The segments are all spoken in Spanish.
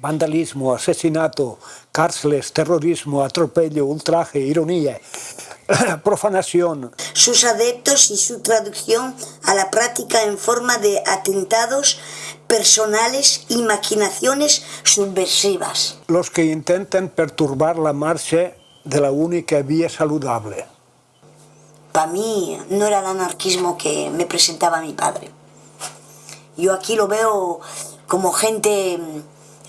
vandalismo, asesinato, cárceles, terrorismo, atropello, ultraje, ironía, profanación. Sus adeptos y su traducción a la práctica en forma de atentados personales y maquinaciones subversivas. Los que intentan perturbar la marcha de la única vía saludable. Para mí no era el anarquismo que me presentaba mi padre. Yo aquí lo veo como gente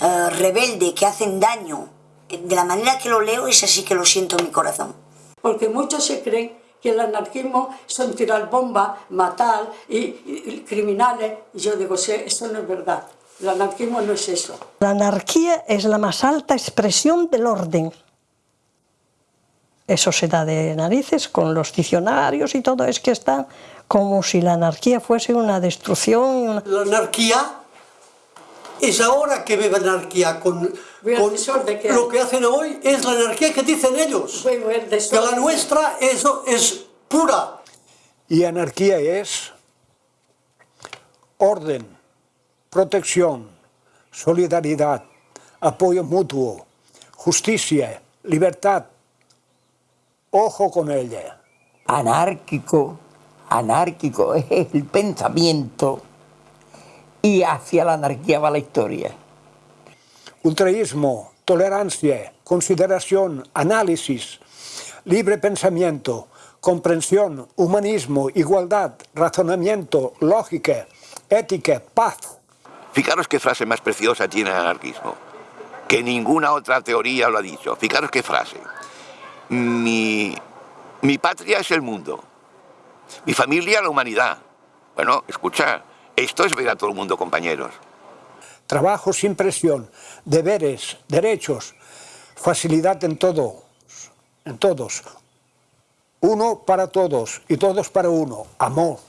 uh, rebelde, que hacen daño. De la manera que lo leo es así que lo siento en mi corazón. Porque muchos se creen que el anarquismo son tirar bombas, matar y, y criminales. Y yo digo, sí, eso no es verdad. El anarquismo no es eso. La anarquía es la más alta expresión del orden. Eso se da de narices con los diccionarios y todo, es que está como si la anarquía fuese una destrucción. Una... La anarquía es ahora que vive anarquía con, con lo que hacen hoy es la anarquía que dicen ellos. Que la nuestra es, es pura. Y anarquía es orden protección solidaridad apoyo mutuo justicia libertad. Ojo con ella. Anárquico anárquico es el pensamiento y hacia la anarquía va la historia. Ultraísmo, tolerancia, consideración, análisis, libre pensamiento, comprensión, humanismo, igualdad, razonamiento, lógica, ética, paz. Fijaros qué frase más preciosa tiene el anarquismo, que ninguna otra teoría lo ha dicho. Fijaros qué frase. Mi, mi patria es el mundo, mi familia la humanidad. Bueno, escucha, esto es ver a todo el mundo, compañeros. Trabajo sin presión, deberes, derechos, facilidad en todo, en todos. Uno para todos y todos para uno, amor.